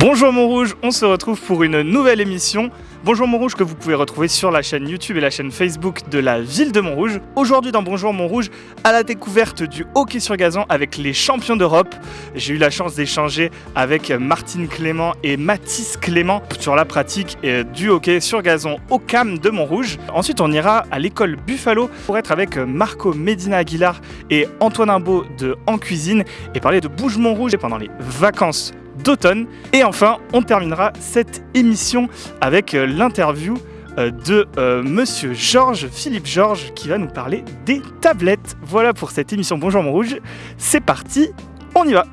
Bonjour Montrouge, on se retrouve pour une nouvelle émission. Bonjour Montrouge que vous pouvez retrouver sur la chaîne YouTube et la chaîne Facebook de la ville de Montrouge. Aujourd'hui dans Bonjour Montrouge, à la découverte du hockey sur gazon avec les champions d'Europe. J'ai eu la chance d'échanger avec Martine Clément et Mathis Clément sur la pratique euh, du hockey sur gazon au CAM de Montrouge. Ensuite on ira à l'école Buffalo pour être avec Marco Medina Aguilar et Antoine Imbeau de En Cuisine et parler de Bouge Montrouge pendant les vacances d'automne. Et enfin, on terminera cette émission avec euh, l'interview euh, de euh, monsieur Georges, Philippe Georges, qui va nous parler des tablettes. Voilà pour cette émission Bonjour Montrouge. C'est parti, on y va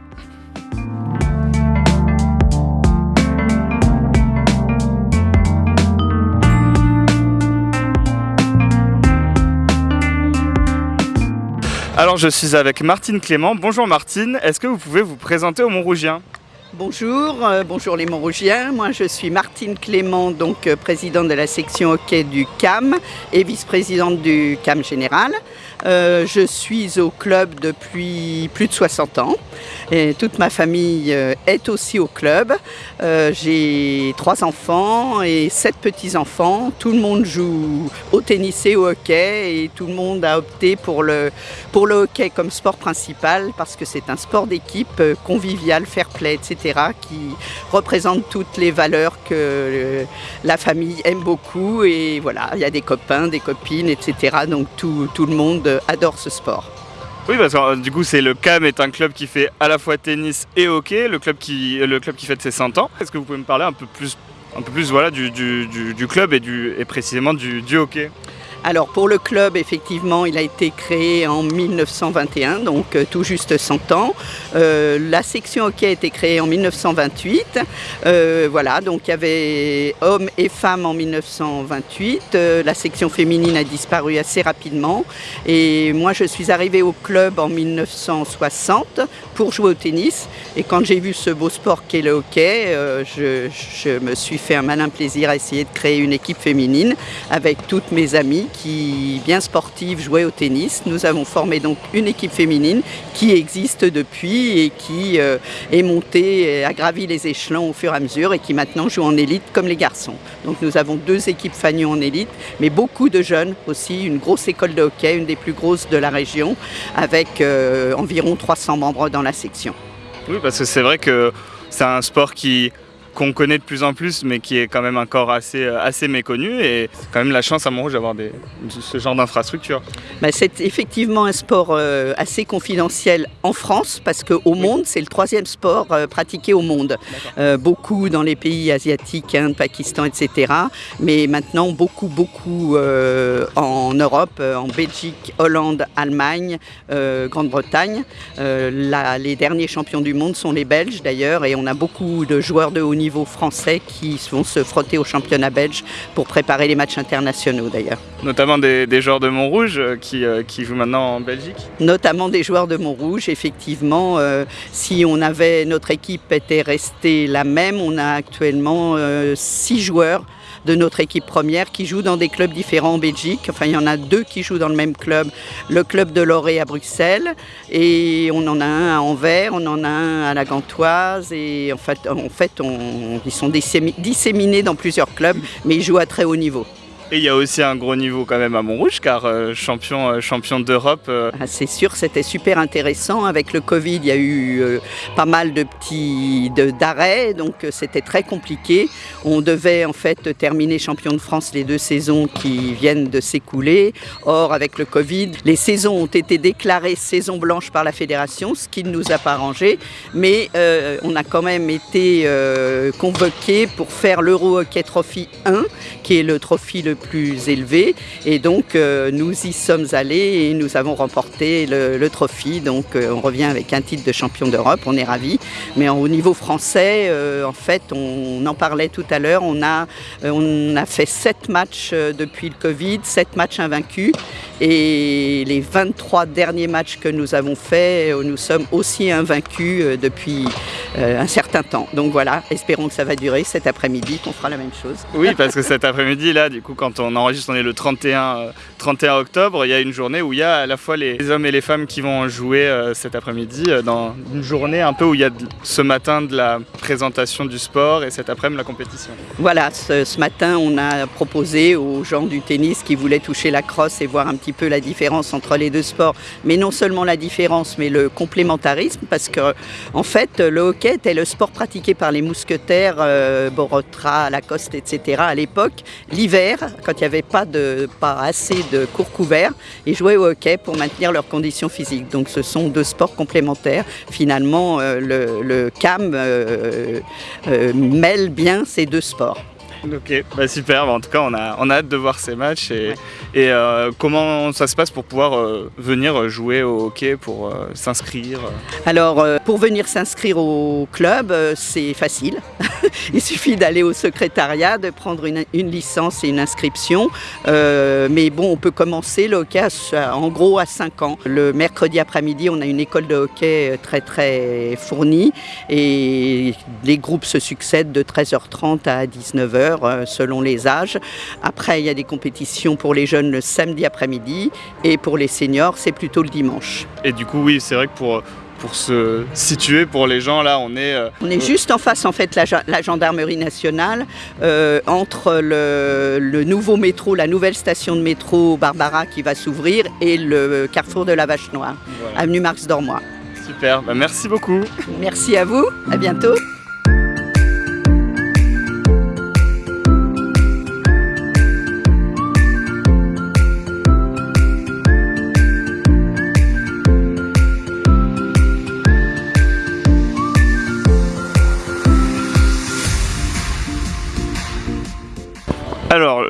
Alors je suis avec Martine Clément. Bonjour Martine, est-ce que vous pouvez vous présenter au Montrougien Bonjour, euh, bonjour les Montrougiens. Moi je suis Martine Clément, donc euh, présidente de la section hockey du CAM et vice-présidente du CAM général. Euh, je suis au club depuis plus de 60 ans et toute ma famille est aussi au club. J'ai trois enfants et sept petits-enfants. Tout le monde joue au tennis et au hockey et tout le monde a opté pour le, pour le hockey comme sport principal parce que c'est un sport d'équipe convivial, fair play, etc qui représentent toutes les valeurs que euh, la famille aime beaucoup. Et voilà, il y a des copains, des copines, etc. Donc tout, le monde adore ce sport. Oui, parce que euh, du coup, c'est le CAM est un club qui fait à la fois tennis et hockey, le club qui, le club qui fête ses 100 ans. Est-ce que vous pouvez me parler un peu plus, un peu plus voilà, du, club et, précisément du hockey? Alors pour le club, effectivement, il a été créé en 1921, donc euh, tout juste 100 ans. Euh, la section hockey a été créée en 1928. Euh, voilà, donc il y avait hommes et femmes en 1928. la section féminine a disparu assez rapidement. Et moi, je suis arrivée au club en 1960 pour jouer au tennis. Et quand j'ai vu ce beau sport qu'est le hockey, je, je me suis fait un malin plaisir à essayer de créer une équipe féminine avec toutes mes amies qui, bien sportive, jouait au tennis. Nous avons formé donc une équipe féminine qui existe depuis et qui euh, est montée, a gravi les échelons au fur et à mesure et qui maintenant joue en élite comme les garçons. Donc nous avons deux équipes Fagnon en élite, mais beaucoup de jeunes aussi, une grosse école de hockey, une des plus grosses de la région, avec euh, environ 300 membres dans la section. Oui, parce que c'est vrai que c'est un sport qui qu'on connaît de plus en plus, mais qui est quand même encore assez, euh, assez méconnu. Et c'est quand même la chance à Montrouge d'avoir ce genre d'infrastructure. Bah, c'est effectivement un sport euh, assez confidentiel en France, parce qu'au monde, c'est le troisième sport euh, pratiqué au monde. beaucoup dans les pays asiatiques, Inde, Pakistan, etc. Mais maintenant, beaucoup, beaucoup en Europe, en Belgique, Hollande, Allemagne, Grande-Bretagne. les derniers champions du monde sont les Belges d'ailleurs, et on a beaucoup de joueurs de haut niveau français qui vont se frotter au championnat belge pour préparer les matchs internationaux d'ailleurs. Notamment des, joueurs de Montrouge euh, qui, euh, qui, jouent maintenant en Belgique Notamment des joueurs de Montrouge, effectivement. Euh, si on avait, notre équipe était restée la même, on a actuellement six joueurs de notre équipe première qui joue dans des clubs différents en Belgique. Enfin, il y en a deux qui jouent dans le même club, le club de Loré à Bruxelles, et on en a un à Anvers, on en a un à la Gantoise, et en fait, ils sont disséminés dans plusieurs clubs, mais ils jouent à très haut niveau. Et il y a aussi un gros niveau quand même à Montrouge, car euh, champion, euh, champion d'Europe. Euh. Ah, c'est sûr, c'était super intéressant. Avec le Covid, il y a eu pas mal de petits d'arrêts, donc c'était très compliqué. On devait en fait terminer champion de France les deux saisons qui viennent de s'écouler. Or, avec le Covid, les saisons ont été déclarées saison blanche par la fédération, ce qui ne nous a pas arrangé. Mais on a quand même été convoqué pour faire l'Euro Hockey Trophy 1, qui est le trophée le plus élevé. Et donc, euh, nous y sommes allés et nous avons remporté le, trophée. Donc, euh, on revient avec un titre de champion d'Europe. On est ravis. Mais au niveau français, euh, en fait, on, en parlait tout à l'heure. On a, on a fait sept matchs depuis le Covid, sept matchs invaincus. Et les 23 derniers matchs que nous avons faits, nous sommes aussi invaincus depuis un certain temps. Donc voilà, espérons que ça va durer cet après-midi, qu'on fera la même chose. Oui, parce que cet après-midi, là, du coup, quand quand on enregistre, on est le 31, 31 euh, octobre, il y a une journée où il y a à la fois les hommes et les femmes qui vont jouer euh, cet après-midi, euh, dans une journée un peu où il y a ce matin de la présentation du sport et cet après-midi la compétition. Voilà, ce, matin on a proposé aux gens du tennis qui voulaient toucher la crosse et voir un petit peu la différence entre les deux sports, mais non seulement la différence, mais le complémentarisme, parce que en fait le hockey était le sport pratiqué par les mousquetaires, Borotra, Lacoste, etc. à l'époque, l'hiver, quand il n'y avait pas, de, pas assez de cours couverts, ils jouaient au hockey pour maintenir leurs conditions physiques. Donc ce sont deux sports complémentaires. Finalement, euh, le, CAM euh, euh, mêle bien ces deux sports. Ok, bah super, en tout cas on a, on a hâte de voir ces matchs et, et euh, comment ça se passe pour pouvoir euh, venir jouer au hockey, pour euh, s'inscrire Alors pour venir s'inscrire au club, c'est facile. Il suffit d'aller au secrétariat, de prendre une, licence et une inscription. mais bon, on peut commencer le hockey en gros à 5 ans. Le mercredi après-midi, on a une école de hockey très très fournie et les groupes se succèdent de 13h30 à 19h. Euh, selon les âges. Après, il y a des compétitions pour les jeunes le samedi après-midi et pour les seniors, c'est plutôt le dimanche. Et du coup, oui, c'est vrai que pour pour se situer pour les gens là on est euh, on est juste en face en fait la, la gendarmerie nationale euh, entre le, nouveau métro la nouvelle station de métro Barbara qui va s'ouvrir et le carrefour de la Vache Noire avenue Marx Dormois super. Bah, merci beaucoup. Merci à vous. À bientôt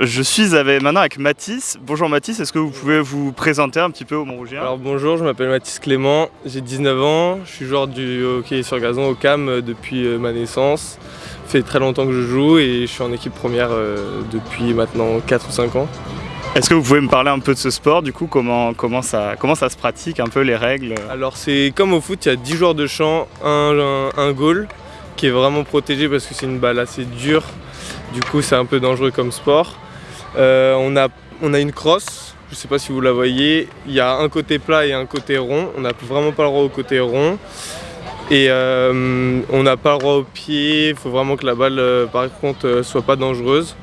je suis avec, maintenant avec Mathis. Bonjour Mathis, est-ce que vous pouvez vous présenter un petit peu au Montrougien Alors bonjour, je m'appelle Mathis Clément, j'ai 19 ans, je suis joueur du hockey sur gazon au CAM depuis euh, ma naissance. Ça fait très longtemps que je joue et je suis en équipe première euh, depuis maintenant 4 ou 5 ans. Est-ce que vous pouvez me parler un peu de ce sport, du coup, comment, comment, ça, comment ça se pratique, un peu les règles? Alors c'est comme au foot, il y a 10 joueurs de champ, un, un goal qui est vraiment protégé parce que c'est une balle assez dure du coup, c'est un peu dangereux comme sport. Euh, on, a, on a une crosse, je ne sais pas si vous la voyez. Il y a un côté plat et un côté rond. On n'a vraiment pas le droit au côté rond. Et euh, on n'a pas le droit au pied. Il faut vraiment que la balle, euh, par contre, soit pas dangereuse.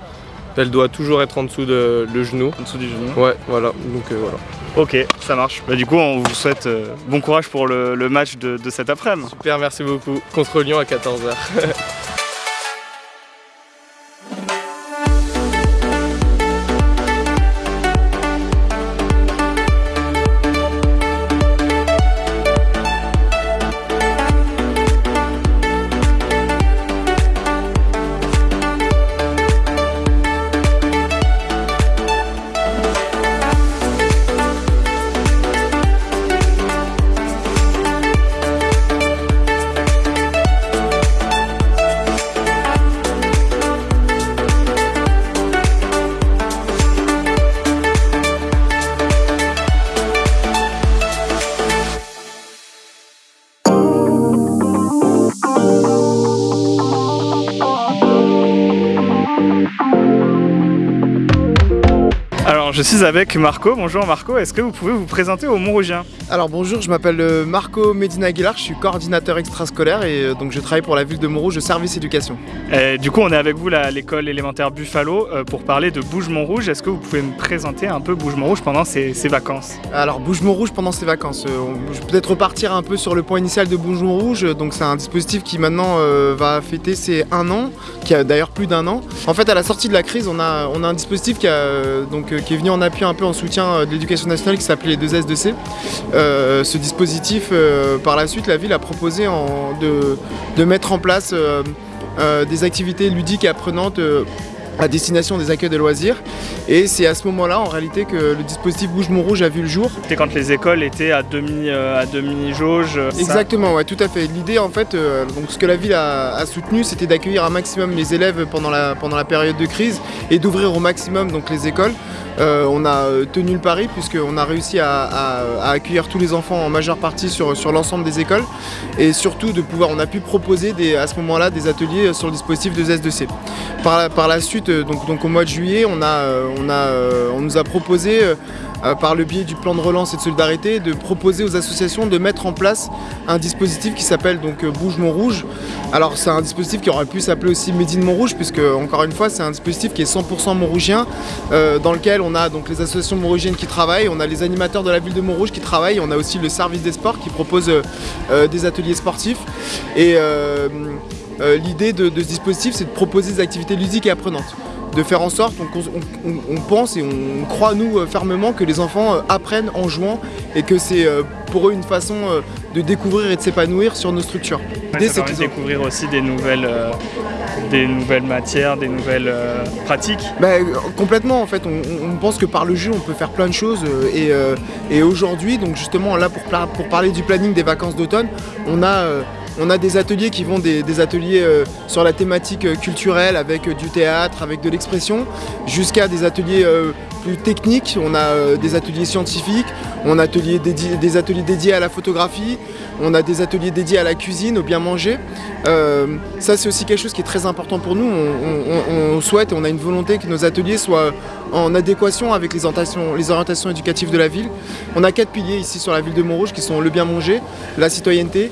Elle doit toujours être en dessous de le genou. En dessous du genou Ouais, voilà. Donc voilà. Ok, ça marche. Bah, du coup, on vous souhaite bon courage pour le, match de, de cet après-midi. Super, merci beaucoup. Contre Lyon à 14h. suis avec Marco. Bonjour Marco, est-ce que vous pouvez vous présenter au Montrougien Alors bonjour, je m'appelle euh, Marco Medina Aguilar, je suis coordinateur extrascolaire et euh, donc je travaille pour la ville de Montrouge, service éducation. du coup, on est avec vous à l'école élémentaire Buffalo euh, pour parler de Bouge Montrouge. Est-ce que vous pouvez me présenter un peu Bouge Montrouge pendant ces, vacances? Alors Bouge Montrouge pendant ces vacances, je vais peut-être repartir un peu sur le point initial de Bouge Montrouge. Donc c'est un dispositif qui maintenant va fêter ses un an, qui a d'ailleurs plus d'un an. En fait, à la sortie de la crise, on a, on a un dispositif qui, a, donc, qui est venu en appui un peu en soutien euh, de l'éducation nationale qui s'appelait les 2 S2C. Euh, ce dispositif, euh, par la suite, la ville a proposé de, mettre en place des activités ludiques et apprenantes à destination des accueils de loisirs. Et c'est à ce moment-là, en réalité, que le dispositif Bouge Rouge a vu le jour. C'était quand les écoles étaient à demi, à demi jauge. Exactement, ouais, tout à fait. L'idée, en fait, donc ce que la ville a, a soutenu, c'était d'accueillir un maximum les élèves pendant la, pendant la période de crise et d'ouvrir au maximum donc les écoles. Euh, on a euh, tenu le pari puisqu'on a réussi à, accueillir tous les enfants en majeure partie sur, sur l'ensemble des écoles et surtout de pouvoir, on a pu proposer à ce moment-là des ateliers sur le dispositif de S2C. Par la, par la suite, ensuite, donc, au mois de juillet, on, a, on nous a proposé euh, par le biais du plan de relance et de solidarité, de proposer aux associations de mettre en place un dispositif qui s'appelle donc euh, Bouge Montrouge. Alors c'est un dispositif qui aurait pu s'appeler aussi Médine Montrouge, puisque encore une fois c'est un dispositif qui est 100% montrougien, euh, dans lequel on a donc les associations montrougiennes qui travaillent, on a les animateurs de la ville de Montrouge qui travaillent, on a aussi le service des sports qui propose des ateliers sportifs. Et l'idée de, de ce dispositif c'est de proposer des activités ludiques et apprenantes de faire en sorte, on, pense et on croit nous euh, fermement que les enfants euh, apprennent en jouant et que c'est euh, pour eux une façon de découvrir et de s'épanouir sur nos structures. L'idée c'est de découvrir aussi des nouvelles, des nouvelles matières, des nouvelles pratiques. Bah, complètement en fait, on, pense que par le jeu on peut faire plein de choses et, aujourd'hui donc justement là pour, pour parler du planning des vacances d'automne, on a on a des ateliers qui vont des, ateliers euh, sur la thématique euh, culturelle avec euh, du théâtre, avec de l'expression, jusqu'à des ateliers plus techniques. On a des ateliers scientifiques, on a des ateliers dédiés à la photographie, on a des ateliers dédiés à la cuisine, au bien manger. ça c'est aussi quelque chose qui est très important pour nous. On, souhaite et on a une volonté que nos ateliers soient en adéquation avec les orientations, éducatives de la ville. On a quatre piliers ici sur la ville de Montrouge qui sont le bien manger, la citoyenneté,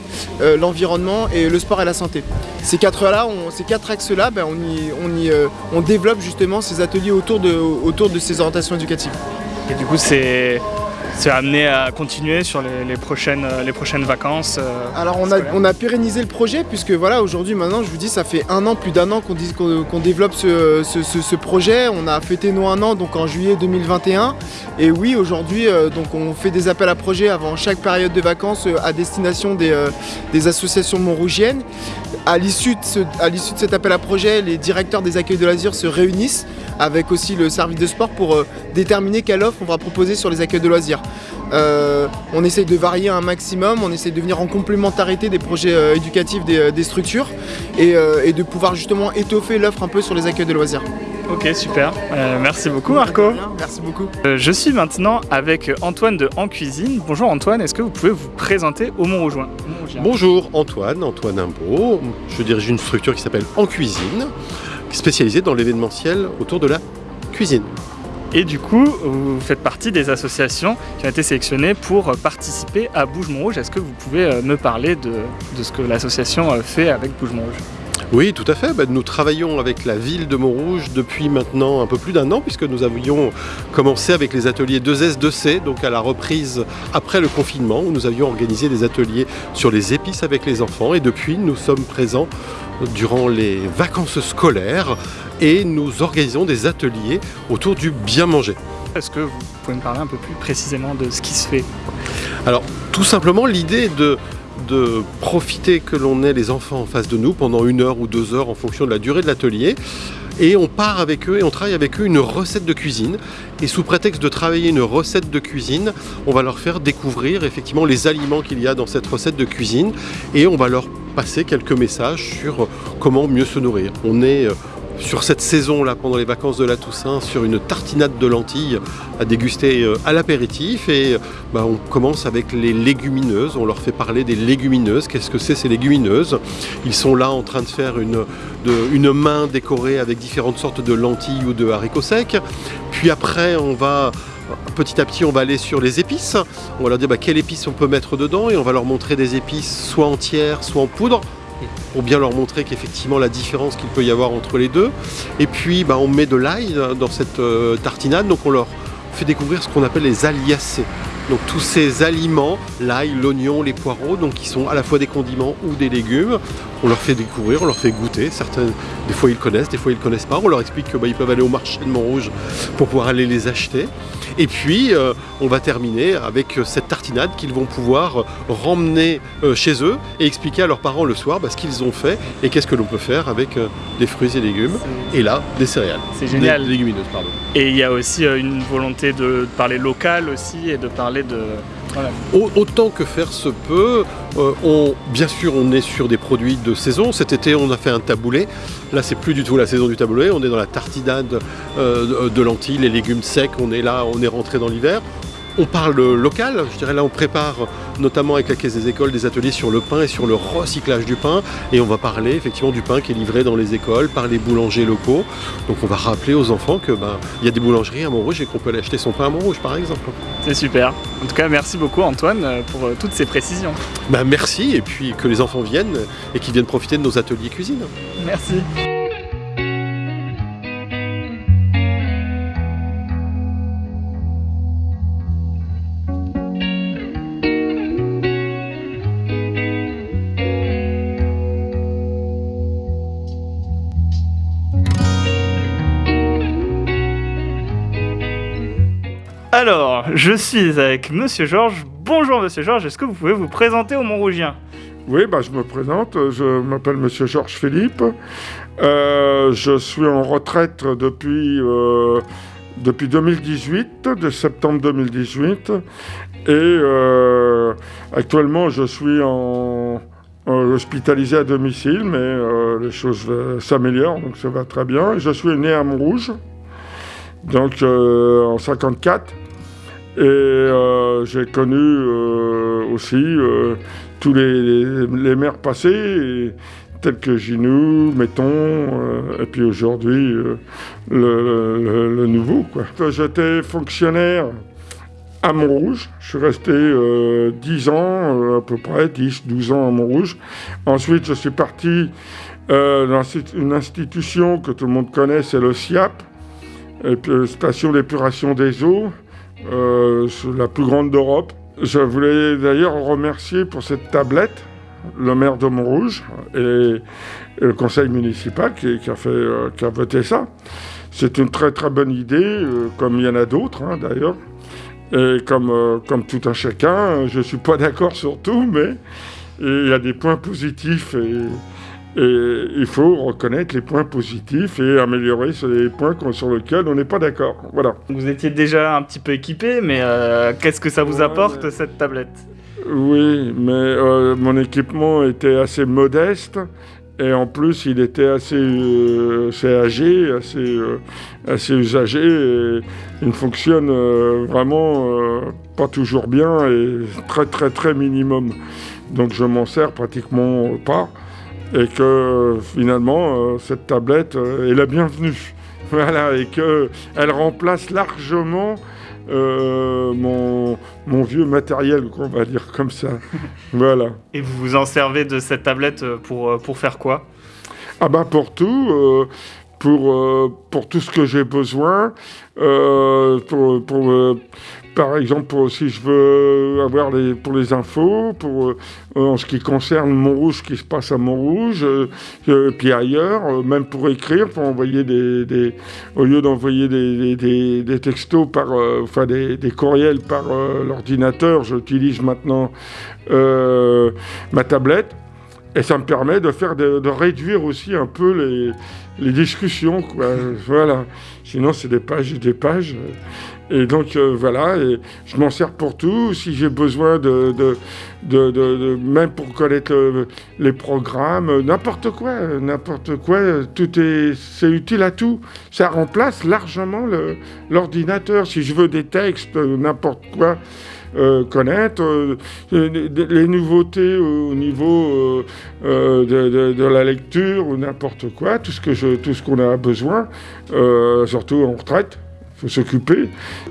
l'environnement et le sport et la santé. Ces quatre axes-là, ben, euh, on développe justement ces ateliers autour de, autour de ces orientations éducatives. Et du coup, c'est c'est amené à continuer sur les, prochaines, euh, les prochaines vacances euh, Alors on a, on a, pérennisé le projet puisque voilà aujourd'hui maintenant je vous dis ça fait un an, plus d'un an qu'on développe ce, projet. On a fêté nos un an donc en juillet 2021 et oui aujourd'hui euh, donc on fait des appels à projets avant chaque période de vacances à destination des, des associations montrougiennes. À l'issue de, cet appel à projet, les directeurs des accueils de loisirs se réunissent avec aussi le service de sport pour déterminer quelle offre on va proposer sur les accueils de loisirs. Euh, on essaye de varier un maximum, on essaye de venir en complémentarité des projets euh, éducatifs des, euh, structures et, de pouvoir justement étoffer l'offre un peu sur les accueils de loisirs. Ok, super. merci beaucoup, Marco. Merci beaucoup. je suis maintenant avec Antoine de En Cuisine. Bonjour Antoine, est-ce que vous pouvez vous présenter au Montrougeoin? Bonjour Antoine, Antoine Imbeau. Je dirige une structure qui s'appelle En Cuisine, spécialisée dans l'événementiel autour de la cuisine. Et du coup, vous faites partie des associations qui ont été sélectionnées pour participer à Bouge Montrouge. Est-ce que vous pouvez euh, me parler de, ce que l'association euh, fait avec Bouge Montrouge? Oui, tout à fait. Bah, nous travaillons avec la ville de Montrouge depuis maintenant un peu plus d'un an, puisque nous avions commencé avec les ateliers 2S, 2C, donc à la reprise après le confinement, où nous avions organisé des ateliers sur les épices avec les enfants. Et depuis, nous sommes présents durant les vacances scolaires et nous organisons des ateliers autour du bien manger. Est-ce que vous pouvez me parler un peu plus précisément de ce qui se fait? Alors, tout simplement, l'idée de, de profiter que l'on ait les enfants en face de nous pendant une heure ou deux heures en fonction de la durée de l'atelier. Et on part avec eux et on travaille avec eux une recette de cuisine. Et sous prétexte de travailler une recette de cuisine, on va leur faire découvrir effectivement les aliments qu'il y a dans cette recette de cuisine. Et on va leur passer quelques messages sur comment mieux se nourrir. On est euh, sur cette saison-là, pendant les vacances de la Toussaint, sur une tartinade de lentilles à déguster euh, à l'apéritif. Et bah, on commence avec les légumineuses. On leur fait parler des légumineuses. Qu'est-ce que c'est ces légumineuses? Ils sont là en train de faire une, main décorée avec différentes sortes de lentilles ou de haricots secs. Puis après, on va petit à petit on va aller sur les épices. On va leur dire bah, quelles épices on peut mettre dedans et on va leur montrer des épices soit entières, soit en poudre pour bien leur montrer qu'effectivement la différence qu'il peut y avoir entre les deux. Et puis bah, on met de l'ail dans cette euh, tartinade, donc on leur fait découvrir ce qu'on appelle les aliacés. Donc tous ces aliments, l'ail, l'oignon, les poireaux, donc qui sont à la fois des condiments ou des légumes, on leur fait découvrir, on leur fait goûter. Certains, des fois ils connaissent, des fois ils ne connaissent pas. On leur explique qu'ils bah, peuvent aller au marché de Montrouge pour pouvoir aller les acheter. Et puis euh, on va terminer avec cette tartinade qu'ils vont pouvoir euh, chez eux et expliquer à leurs parents le soir bah, ce qu'ils ont fait et qu'est-ce que l'on peut faire avec euh, des fruits et légumes. Et là, des céréales. C'est génial. Des légumineuses, pardon. Et il y a aussi une volonté de parler local aussi et de parler de Autant que faire se peut, euh, bien sûr on est sur des produits de saison. Cet été on a fait un taboulé. Là c'est plus du tout la saison du taboulé. On est dans la tartinade euh, de lentilles, les légumes secs. On est là, on est rentré dans l'hiver. On parle local, je dirais là on prépare notamment avec la caisse des écoles des ateliers sur le pain et sur le recyclage du pain et on va parler effectivement du pain qui est livré dans les écoles par les boulangers locaux. Donc on va rappeler aux enfants que ben, il y a des boulangeries à Montrouge et qu'on peut aller acheter son pain à Montrouge par exemple. C'est super. En tout cas, merci beaucoup Antoine pour euh, toutes ces précisions. Ben, merci et puis que les enfants viennent et qu'ils viennent profiter de nos ateliers cuisine. Merci. Alors, je suis avec Monsieur Georges. Bonjour Monsieur Georges, est-ce que vous pouvez vous présenter au Montrougien? Oui, bah, je me présente, je m'appelle Monsieur Georges Philippe. Euh, je suis en retraite depuis, euh, depuis 2018, de septembre 2018. Et euh, actuellement, je suis en, hospitalisé à domicile, mais les choses s'améliorent, donc ça va très bien. Je suis né à Montrouge, donc en 54. Et euh, j'ai connu euh, aussi euh, tous les, les- maires passés, tels que Ginou, Metton, et puis aujourd'hui le, nouveau. J'étais fonctionnaire à Montrouge. Je suis resté euh, 10 ans, à peu près, 10, 12 ans à Montrouge. Ensuite, je suis parti dans une institution que tout le monde connaît, c'est le SIAP, Station d'épuration des eaux, euh, la plus grande d'Europe. Je voulais d'ailleurs remercier pour cette tablette le maire de Montrouge et, et le conseil municipal qui, euh, a voté ça. C'est une très très bonne idée, euh, comme il y en a d'autres hein, d'ailleurs. Et comme, comme tout un chacun, je ne suis pas d'accord sur tout, mais il y a des points positifs et, et il faut reconnaître les points positifs et améliorer sur les points sur lesquels on n'est pas d'accord. Voilà. Vous étiez déjà un petit peu équipé, mais euh, qu'est-ce que ça vous Ouais, apporte mais- cette tablette? Oui, mais euh, mon équipement était assez modeste et en plus il était assez, euh, assez âgé, assez, euh, assez usagé et il fonctionne euh, vraiment pas toujours bien et très très très minimum. Donc je m'en sers pratiquement pas et que finalement euh, cette tablette euh, est la bienvenue. Voilà, et qu'elle remplace largement euh, mon, mon vieux matériel, qu'on va dire comme ça. voilà. Et vous vous en servez de cette tablette pour, pour faire quoi? Ah bah pour tout, euh, pour, euh, pour tout ce que j'ai besoin, euh, pour, pour, euh, par exemple pour, si je veux avoir les, pour les infos, pour, en ce qui concerne Montrouge, ce qui se passe à Montrouge, puis ailleurs, même pour écrire, pour envoyer des, des au lieu d'envoyer des, des, des- textos par, enfin des, courriels par l'ordinateur, j'utilise maintenant ma tablette. Et ça me permet de faire de, de réduire aussi un peu les, les discussions, quoi. voilà. Sinon, c'est des pages et des pages. Et donc, euh, voilà. Et je m'en sers pour tout. Si j'ai besoin de, de, de, même pour connaître les programmes, euh, n'importe quoi, euh, n'importe quoi, tout est, c'est utile à tout. Ça remplace largement l'ordinateur. Si je veux des textes, n'importe quoi. Euh, connaître euh, les, nouveautés au niveau euh, de, la lecture ou n'importe quoi, tout ce que tout ce qu'on a besoin, surtout en retraite, faut s'occuper.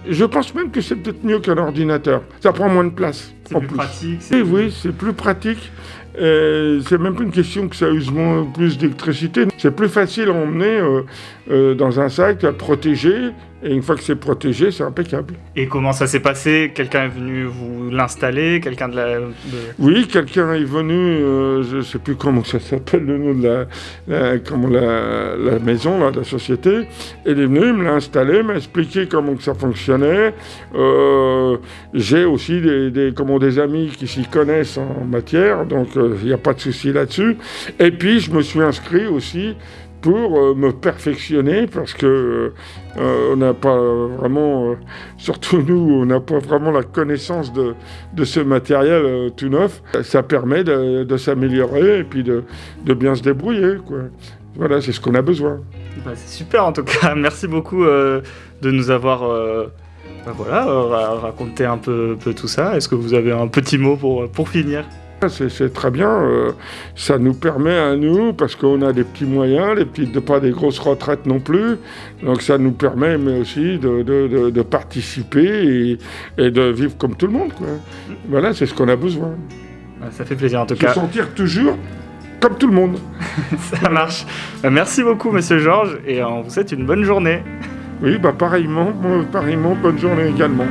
Je pense même que c'est peut-être mieux qu'un ordinateur. Ça prend moins de place. C'est plus plus. pratique Oui, oui, c'est plus pratique. C'est même pas une question que ça use moins, plus d'électricité. C'est plus facile à emmener euh, euh, dans un sac, à protéger. Et une fois que c'est protégé, c'est impeccable. Et comment ça s'est passé? Quelqu'un est venu vous l'installer? Quelqu'un de la... de- Oui, quelqu'un est venu, euh, je ne sais plus comment ça s'appelle le nom de la, la- comment la, la maison, là, de la société. Il est venu, il me l'a installé, m'a expliqué comment que ça fonctionnait. J'ai aussi des, des, comment, des amis qui s'y connaissent en matière, donc euh, il n'y a pas de souci là-dessus. Et puis, je me suis inscrit aussi pour euh, me perfectionner parce que euh, on n'a pas vraiment, euh, surtout nous, on n'a pas vraiment la connaissance de, de ce matériel euh, tout neuf. Ça permet de, de s'améliorer et puis de, de bien se débrouiller. Quoi. Voilà, c'est ce qu'on a besoin. Bah, c'est super en tout cas. Merci beaucoup euh, de nous avoir euh, Bah voilà, euh, ra- racontez un peu, peu tout ça. Est-ce que vous avez un petit mot pour, pour finir? C'est c'est très bien, euh, ça nous permet à nous, parce qu'on a des petits moyens, les petites, pas des grosses retraites non plus, donc ça nous permet mais aussi de, de- de- de participer et, et de vivre comme tout le monde. quoi. Voilà, c'est ce qu'on a besoin. Bah, Ça fait plaisir en tout Se cas. sentir toujours comme tout le monde. Ça marche. Bah, merci beaucoup, monsieur Georges, et euh, on vous souhaite une bonne journée. Oui, bah pareillement, moi, pareillement, bonne journée également.